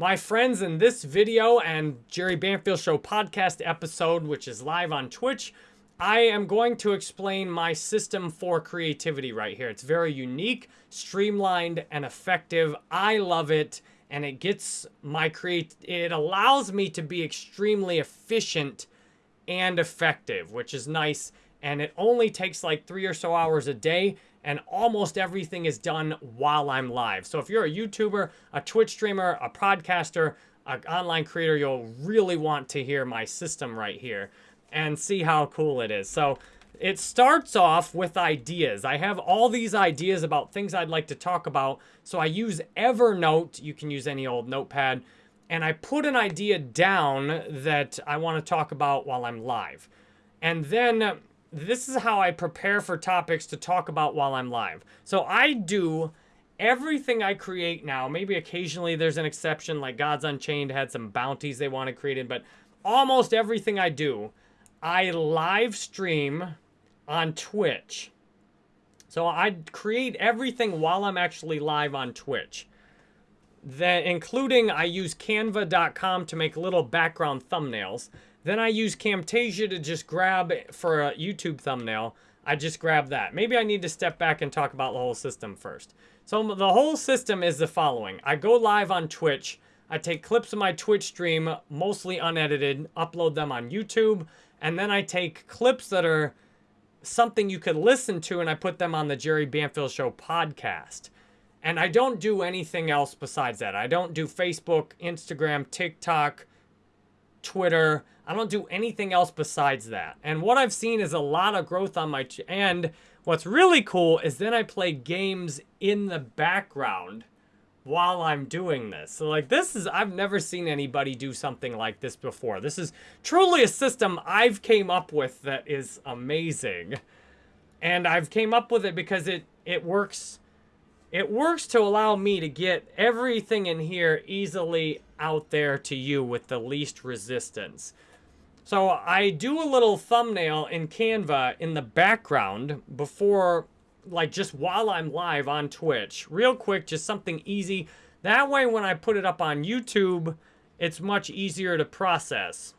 My friends, in this video and Jerry Banfield Show podcast episode, which is live on Twitch, I am going to explain my system for creativity right here. It's very unique, streamlined, and effective. I love it, and it gets my create. It allows me to be extremely efficient and effective, which is nice. And it only takes like three or so hours a day, and almost everything is done while I'm live. So if you're a YouTuber, a Twitch streamer, a podcaster, an online creator, you'll really want to hear my system right here and see how cool it is. So it starts off with ideas. I have all these ideas about things I'd like to talk about. So I use Evernote. You can use any old notepad. And I put an idea down that I want to talk about while I'm live. And then this is how I prepare for topics to talk about while I'm live. So I do everything I create now. Maybe occasionally there's an exception like Gods Unchained had some bounties they wanted created, but almost everything I do I live stream on Twitch. So I create everything while I'm actually live on Twitch. Then, including I use canva.com to make little background thumbnails. Then I use Camtasia to just grab for a YouTube thumbnail. I just grab that. Maybe I need to step back and talk about the whole system first. So the whole system is the following. I go live on Twitch. I take clips of my Twitch stream, mostly unedited, upload them on YouTube, and then I take clips that are something you could listen to and I put them on the Jerry Banfield Show podcast. And I don't do anything else besides that. I don't do Facebook, Instagram, TikTok, Twitter. I don't do anything else besides that. And what I've seen is a lot of growth on my... and what's really cool is then I play games in the background while I'm doing this. So like this is, I've never seen anybody do something like this before. This is truly a system I've came up with that is amazing. And I've came up with it because it, it works, it works to allow me to get everything in here easily out there to you with the least resistance. So I do a little thumbnail in Canva in the background before like just while I'm live on Twitch. Real quick, just something easy. That way when I put it up on YouTube, it's much easier to process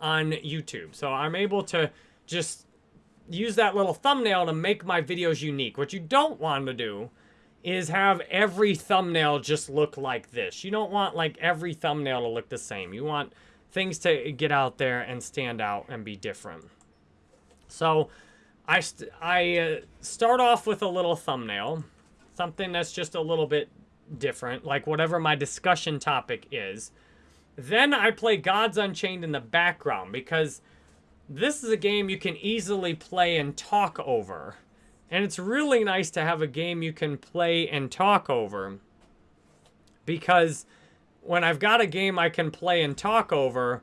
on YouTube. So I'm able to just use that little thumbnail to make my videos unique. What you don't want to do is have every thumbnail just look like this. You don't want like every thumbnail to look the same. You want things to get out there and stand out and be different. So I, I uh, start off with a little thumbnail, something that's just a little bit different, like whatever my discussion topic is. Then I play Gods Unchained in the background because this is a game you can easily play and talk over. And it's really nice to have a game you can play and talk over because when I've got a game I can play and talk over,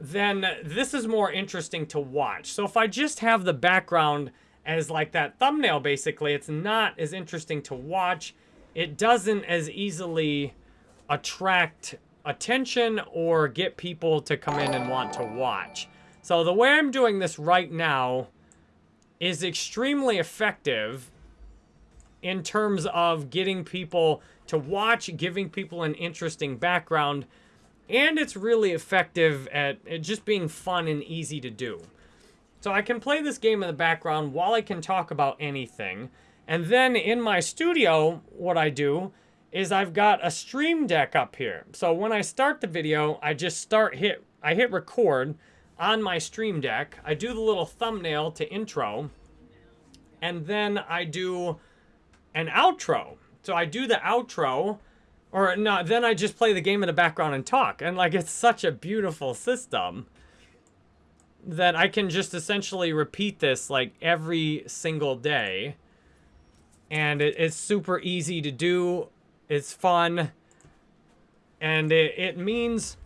then this is more interesting to watch. So if I just have the background as like that thumbnail, basically, it's not as interesting to watch. It doesn't as easily attract attention or get people to come in and want to watch. So the way I'm doing this right now is extremely effective in terms of getting people to watch, giving people an interesting background, and it's really effective at, just being fun and easy to do. So I can play this game in the background while I can talk about anything. And then in my studio, what I do is I've got a stream deck up here. So when I start the video, I just start hit, I hit record on my stream deck. I do the little thumbnail to intro. And then I do an outro. So I do the outro or no, then I just play the game in the background and talk. And like, it's such a beautiful system that I can just essentially repeat this like every single day. And it, it's super easy to do. It's fun. And it, it means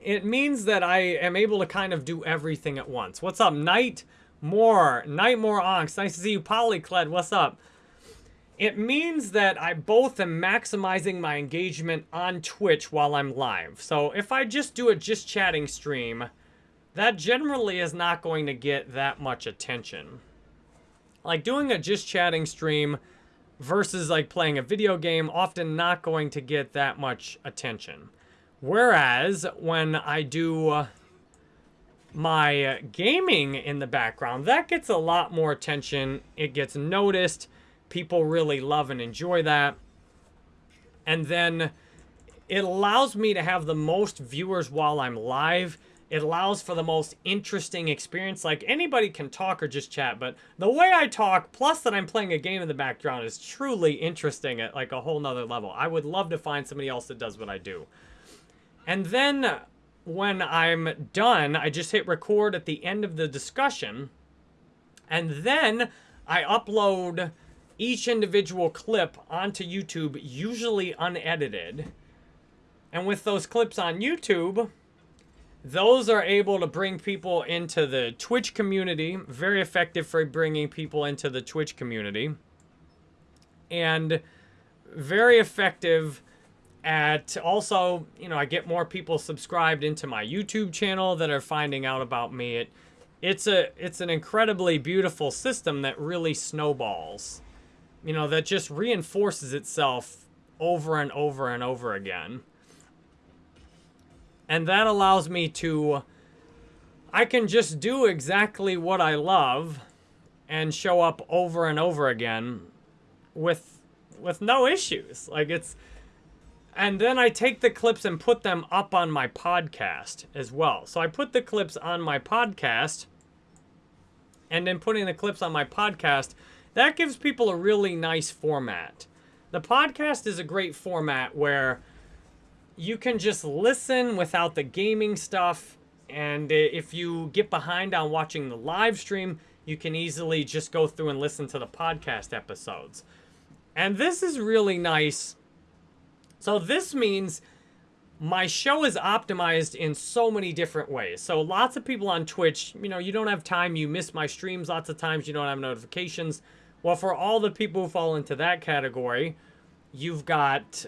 it means that I am able to kind of do everything at once. What's up, Night More? Night More Onks. Nice to see you, Polycled. What's up? It means that I both am maximizing my engagement on Twitch while I'm live. So if I just do a just chatting stream, that generally is not going to get that much attention. Like doing a just chatting stream, versus like playing a video game, often not going to get that much attention. Whereas when I do my gaming in the background, that gets a lot more attention. It gets noticed. People really love and enjoy that. And then it allows me to have the most viewers while I'm live. It allows for the most interesting experience. Like anybody can talk or just chat, but the way I talk, plus that I'm playing a game in the background, is truly interesting at like a whole nother level. I would love to find somebody else that does what I do. And then when I'm done, I just hit record at the end of the discussion. And then I upload each individual clip onto YouTube, usually unedited. And with those clips on YouTube, those are able to bring people into the Twitch community. Very effective for bringing people into the Twitch community. And very effective at also, you know, I get more people subscribed into my YouTube channel that are finding out about me. It, it's a it's an incredibly beautiful system that really snowballs. You know, that just reinforces itself over and over and over again. And that allows me to, I can just do exactly what I love and show up over and over again with, with no issues. Like it's, and then I take the clips and put them up on my podcast as well. So I put the clips on my podcast and then putting the clips on my podcast, that gives people a really nice format. The podcast is a great format where you can just listen without the gaming stuff. And if you get behind on watching the live stream, you can easily just go through and listen to the podcast episodes. And this is really nice. So this means my show is optimized in so many different ways. So lots of people on Twitch, you know, you don't have time, you miss my streams lots of times, you don't have notifications. Well, for all the people who fall into that category, you've got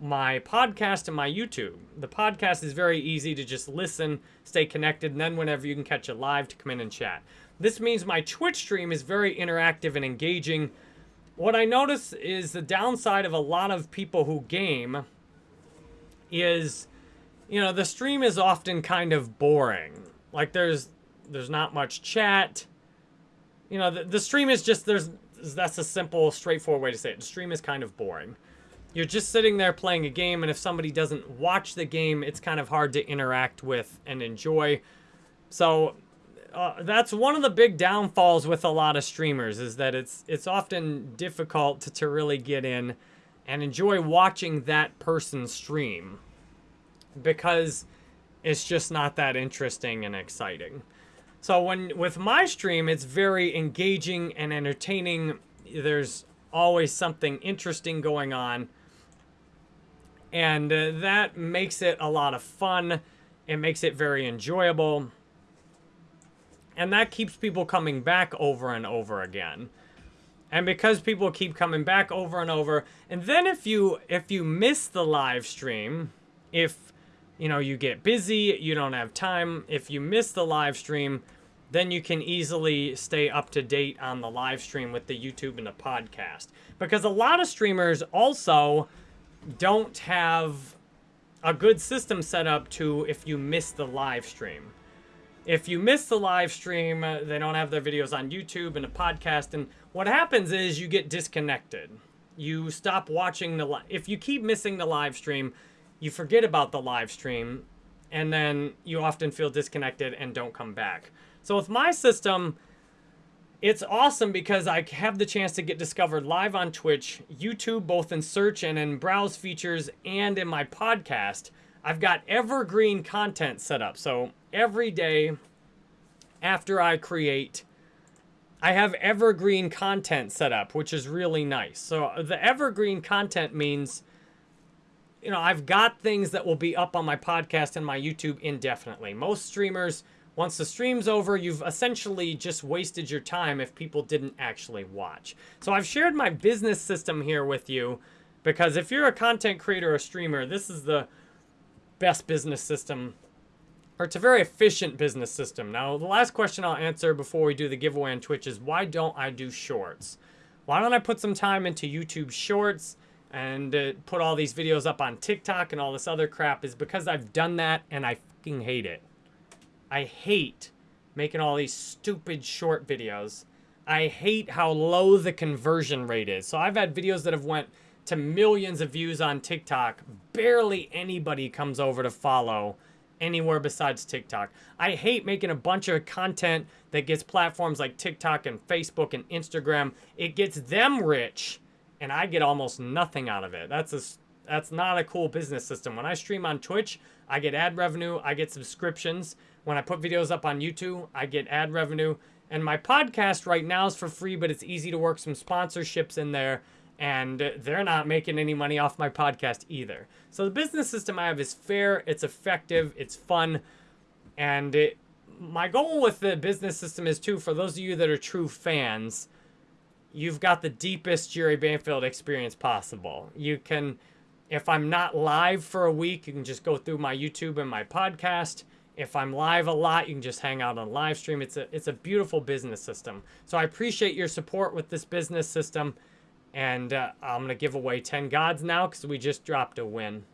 my podcast and my YouTube. The podcast is very easy to just listen, stay connected, and then whenever you can catch it live to come in and chat. This means my Twitch stream is very interactive and engaging. What I notice is the downside of a lot of people who game is, you know, the stream is often kind of boring. Like there's there's not much chat. You know, the, the stream is just there's that's a simple, straightforward way to say it. The stream is kind of boring you're just sitting there playing a game, and if somebody doesn't watch the game, it's kind of hard to interact with and enjoy. So uh, that's one of the big downfalls with a lot of streamers is that it's it's often difficult to, to really get in and enjoy watching that person stream because it's just not that interesting and exciting. So when with my stream, it's very engaging and entertaining. There's always something interesting going on. And uh, that makes it a lot of fun. It makes it very enjoyable. And that keeps people coming back over and over again. And because people keep coming back over and over, and then if you if you miss the live stream, if you know you get busy, you don't have time, if you miss the live stream, then you can easily stay up to date on the live stream with the YouTube and the podcast. Because a lot of streamers also don't have a good system set up to if you miss the live stream. If you miss the live stream, uh, they don't have their videos on YouTube and a podcast. And what happens is you get disconnected. You stop watching the live. If you keep missing the live stream, you forget about the live stream. And then you often feel disconnected and don't come back. So with my system, it's awesome because I have the chance to get discovered live on Twitch, YouTube, both in search and in browse features, and in my podcast. I've got evergreen content set up. So every day after I create, I have evergreen content set up, which is really nice. So the evergreen content means, you know, I've got things that will be up on my podcast and my YouTube indefinitely. Most streamers once the stream's over, you've essentially just wasted your time if people didn't actually watch. So I've shared my business system here with you because if you're a content creator or streamer, this is the best business system or it's a very efficient business system. Now, the last question I'll answer before we do the giveaway on Twitch is why don't I do shorts? why don't I put some time into YouTube Shorts and uh, put all these videos up on TikTok and all this other crap is because I've done that and I fucking hate it. I hate making all these stupid short videos. I hate how low the conversion rate is. So I've had videos that have went to millions of views on TikTok. Barely anybody comes over to follow anywhere besides TikTok. I hate making a bunch of content that gets platforms like TikTok and Facebook and Instagram. It gets them rich and I get almost nothing out of it. That's a that's not a cool business system. When I stream on Twitch, I get ad revenue, I get subscriptions. When I put videos up on YouTube, I get ad revenue. And my podcast right now is for free, but it's easy to work some sponsorships in there and they're not making any money off my podcast either. So the business system I have is fair, it's effective, it's fun, and it, my goal with the business system is too for those of you that are true fans, you've got the deepest Jerry Banfield experience possible. You can if I'm not live for a week, you can just go through my YouTube and my podcast. If I'm live a lot, you can just hang out on live stream. It's a it's a beautiful business system. So I appreciate your support with this business system. And uh, I'm going to give away 10 gods now because we just dropped a win.